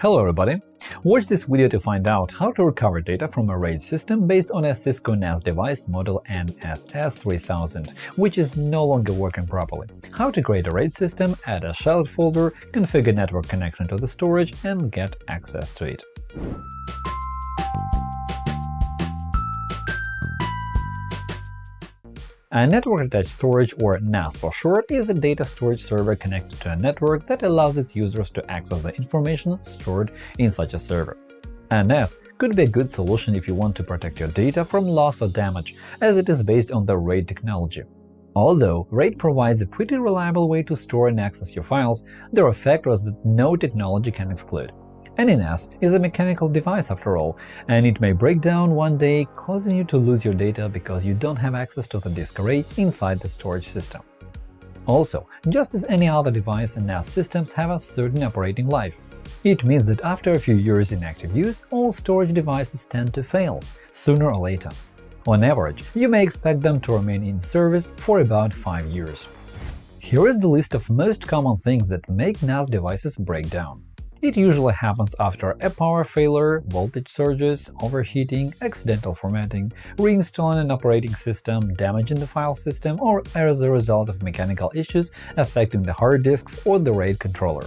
Hello everybody! Watch this video to find out how to recover data from a RAID system based on a Cisco NAS device model NSS3000, which is no longer working properly, how to create a RAID system, add a shell folder, configure network connection to the storage, and get access to it. A network-attached storage, or NAS for short, is a data storage server connected to a network that allows its users to access the information stored in such a server. A NAS could be a good solution if you want to protect your data from loss or damage, as it is based on the RAID technology. Although RAID provides a pretty reliable way to store and access your files, there are factors that no technology can exclude. Any NAS is a mechanical device after all, and it may break down one day, causing you to lose your data because you don't have access to the disk array inside the storage system. Also, just as any other device, NAS systems have a certain operating life. It means that after a few years in active use, all storage devices tend to fail, sooner or later. On average, you may expect them to remain in service for about 5 years. Here is the list of most common things that make NAS devices break down. It usually happens after a power failure, voltage surges, overheating, accidental formatting, reinstalling an operating system, damage in the file system, or as a result of mechanical issues affecting the hard disks or the RAID controller.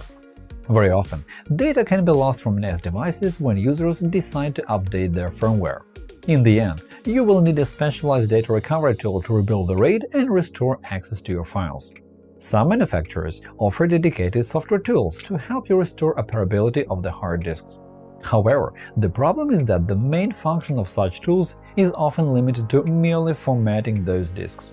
Very often, data can be lost from NAS devices when users decide to update their firmware. In the end, you will need a specialized data recovery tool to rebuild the RAID and restore access to your files. Some manufacturers offer dedicated software tools to help you restore operability of the hard disks. However, the problem is that the main function of such tools is often limited to merely formatting those disks.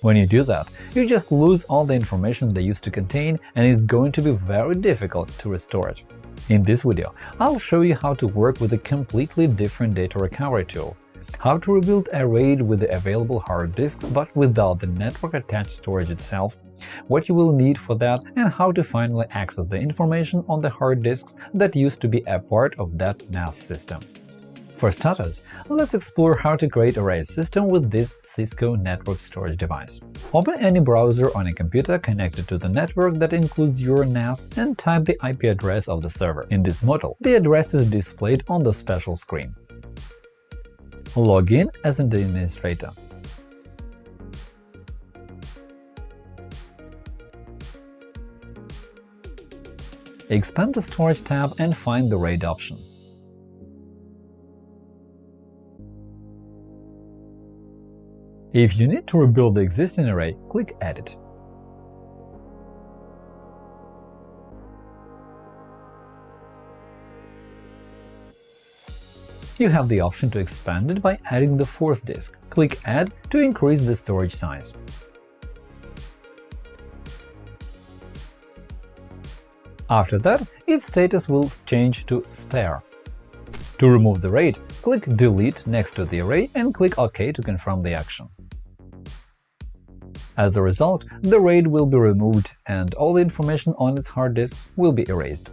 When you do that, you just lose all the information they used to contain, and it's going to be very difficult to restore it. In this video, I'll show you how to work with a completely different data recovery tool, how to rebuild a RAID with the available hard disks but without the network-attached storage itself, what you will need for that, and how to finally access the information on the hard disks that used to be a part of that NAS system. For starters, let's explore how to create a RAID system with this Cisco network storage device. Open any browser on a computer connected to the network that includes your NAS and type the IP address of the server. In this model, the address is displayed on the special screen. Log in as an administrator. Expand the Storage tab and find the RAID option. If you need to rebuild the existing array, click Edit. You have the option to expand it by adding the fourth disk. Click Add to increase the storage size. After that, its status will change to Spare. To remove the RAID, click Delete next to the array and click OK to confirm the action. As a result, the RAID will be removed and all the information on its hard disks will be erased.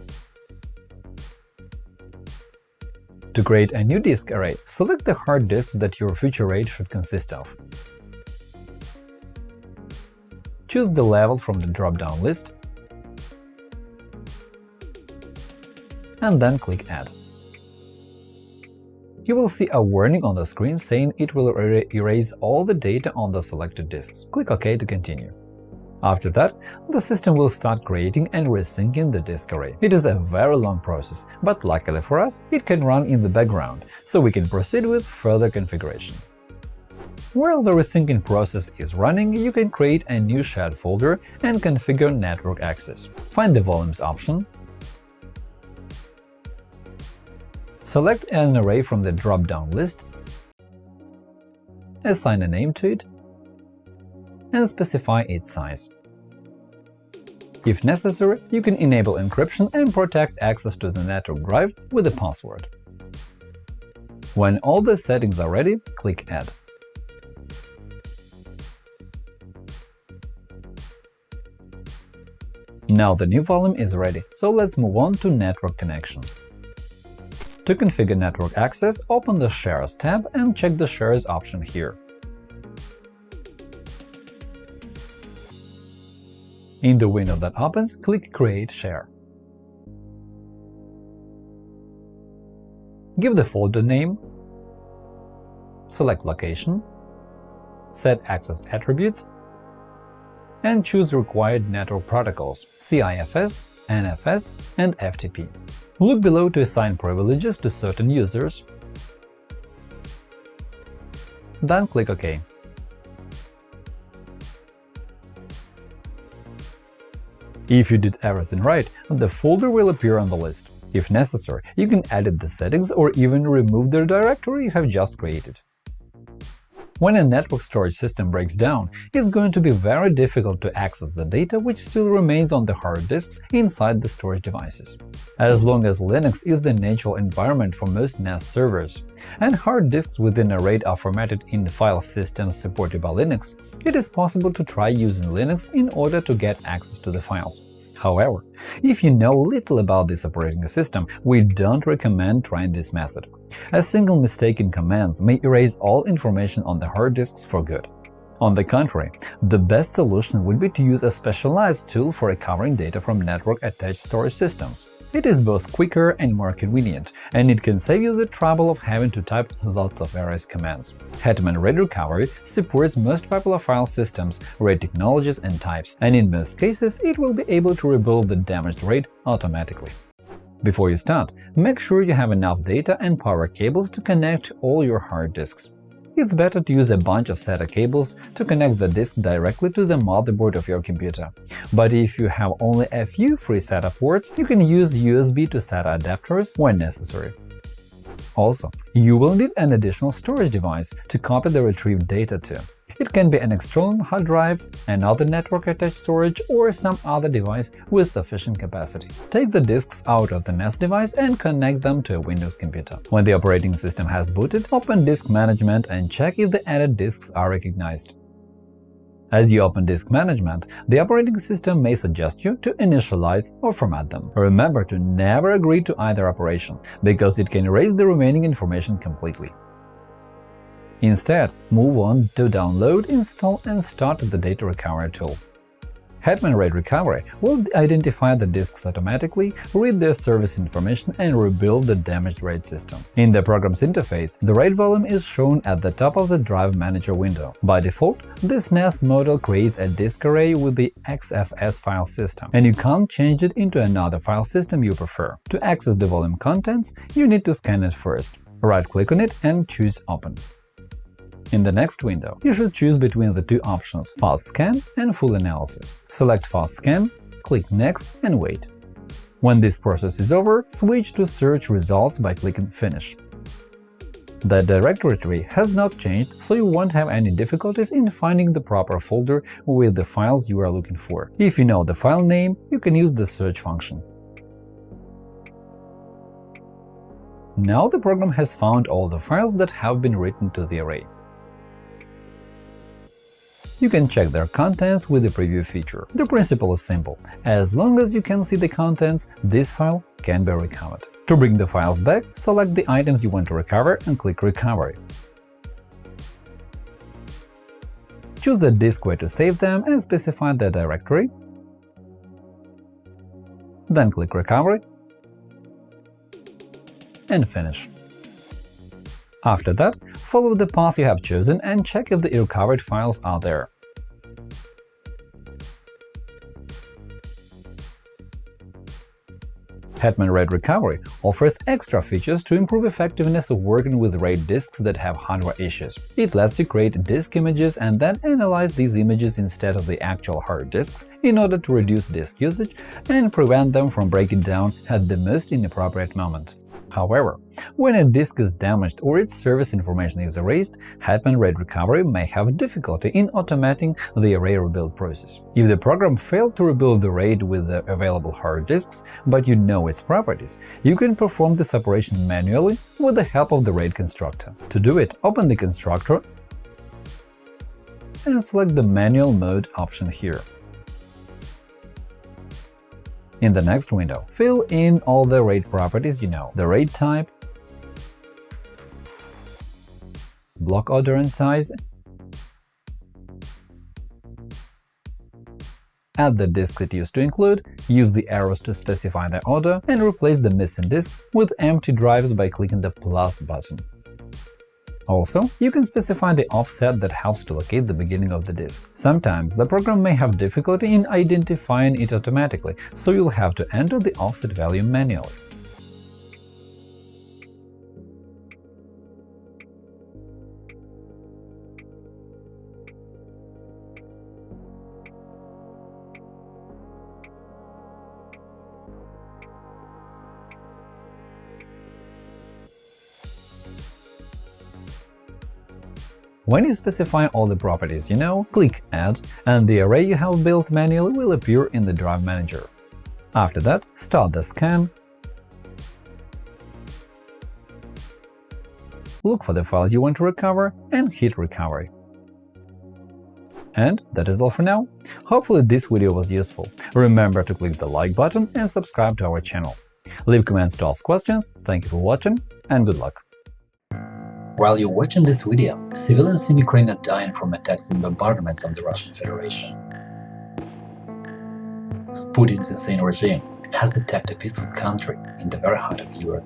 To create a new disk array, select the hard disks that your future RAID should consist of. Choose the level from the drop-down list and then click Add. You will see a warning on the screen saying it will erase all the data on the selected disks. Click OK to continue. After that, the system will start creating and resyncing the disk array. It is a very long process, but luckily for us, it can run in the background, so we can proceed with further configuration. While the resyncing process is running, you can create a new shared folder and configure network access. Find the Volumes option, Select an array from the drop-down list, assign a name to it, and specify its size. If necessary, you can enable encryption and protect access to the network drive with a password. When all the settings are ready, click Add. Now the new volume is ready, so let's move on to network connection. To configure network access, open the Shares tab and check the Shares option here. In the window that opens, click Create Share. give the folder name, select location, set access attributes, and choose required network protocols CIFS, NFS, and FTP. Look below to assign privileges to certain users. Then click OK. If you did everything right, the folder will appear on the list. If necessary, you can edit the settings or even remove the directory you have just created. When a network storage system breaks down, it's going to be very difficult to access the data which still remains on the hard disks inside the storage devices. As long as Linux is the natural environment for most NAS servers, and hard disks within a RAID are formatted in the file systems supported by Linux, it is possible to try using Linux in order to get access to the files. However, if you know little about this operating system, we don't recommend trying this method. A single mistake in commands may erase all information on the hard disks for good. On the contrary, the best solution would be to use a specialized tool for recovering data from network-attached storage systems. It is both quicker and more convenient, and it can save you the trouble of having to type lots of various commands. Hetman RAID Recovery supports most popular file systems, RAID technologies and types, and in most cases it will be able to rebuild the damaged RAID automatically. Before you start, make sure you have enough data and power cables to connect all your hard disks it's better to use a bunch of SATA cables to connect the disk directly to the motherboard of your computer. But if you have only a few free SATA ports, you can use USB to SATA adapters when necessary. Also, you will need an additional storage device to copy the retrieved data to. It can be an external hard drive, another network-attached storage, or some other device with sufficient capacity. Take the disks out of the NAS device and connect them to a Windows computer. When the operating system has booted, open Disk Management and check if the added disks are recognized. As you open Disk Management, the operating system may suggest you to initialize or format them. Remember to never agree to either operation, because it can erase the remaining information completely. Instead, move on to Download, Install and Start the Data Recovery tool. Hetman RAID Recovery will identify the disks automatically, read their service information, and rebuild the damaged RAID system. In the program's interface, the RAID volume is shown at the top of the Drive Manager window. By default, this NAS model creates a disk array with the XFS file system, and you can't change it into another file system you prefer. To access the volume contents, you need to scan it first. Right-click on it and choose Open. In the next window, you should choose between the two options Fast Scan and Full Analysis. Select Fast Scan, click Next and wait. When this process is over, switch to Search results by clicking Finish. The directory has not changed, so you won't have any difficulties in finding the proper folder with the files you are looking for. If you know the file name, you can use the search function. Now the program has found all the files that have been written to the array. You can check their contents with the Preview feature. The principle is simple. As long as you can see the contents, this file can be recovered. To bring the files back, select the items you want to recover and click Recovery. Choose the disk where to save them and specify the directory. Then click Recovery and Finish. After that, follow the path you have chosen and check if the recovered files are there. Hetman RAID Recovery offers extra features to improve effectiveness of working with RAID disks that have hardware issues. It lets you create disk images and then analyze these images instead of the actual hard disks in order to reduce disk usage and prevent them from breaking down at the most inappropriate moment. However, when a disk is damaged or its service information is erased, Hetman RAID Recovery may have difficulty in automating the array rebuild process. If the program failed to rebuild the RAID with the available hard disks, but you know its properties, you can perform this operation manually with the help of the RAID constructor. To do it, open the constructor and select the Manual Mode option here. In the next window, fill in all the RAID properties you know, the RAID type, block order and size, add the disks it used to include, use the arrows to specify the order, and replace the missing disks with empty drives by clicking the plus button. Also, you can specify the offset that helps to locate the beginning of the disk. Sometimes the program may have difficulty in identifying it automatically, so you'll have to enter the offset value manually. When you specify all the properties you know, click Add, and the array you have built manually will appear in the Drive Manager. After that, start the scan, look for the files you want to recover, and hit Recovery. And that is all for now. Hopefully this video was useful. Remember to click the like button and subscribe to our channel. Leave comments to ask questions, thank you for watching, and good luck! While you're watching this video, civilians in Ukraine are dying from attacks and bombardments on the Russian Federation. Putin's insane regime has attacked a peaceful country in the very heart of Europe.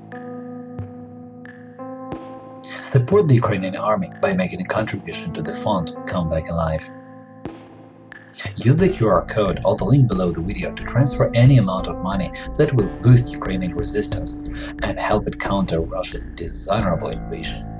Support the Ukrainian army by making a contribution to the fund Come Back Alive. Use the QR code or the link below the video to transfer any amount of money that will boost Ukrainian resistance and help it counter Russia's dishonorable invasion.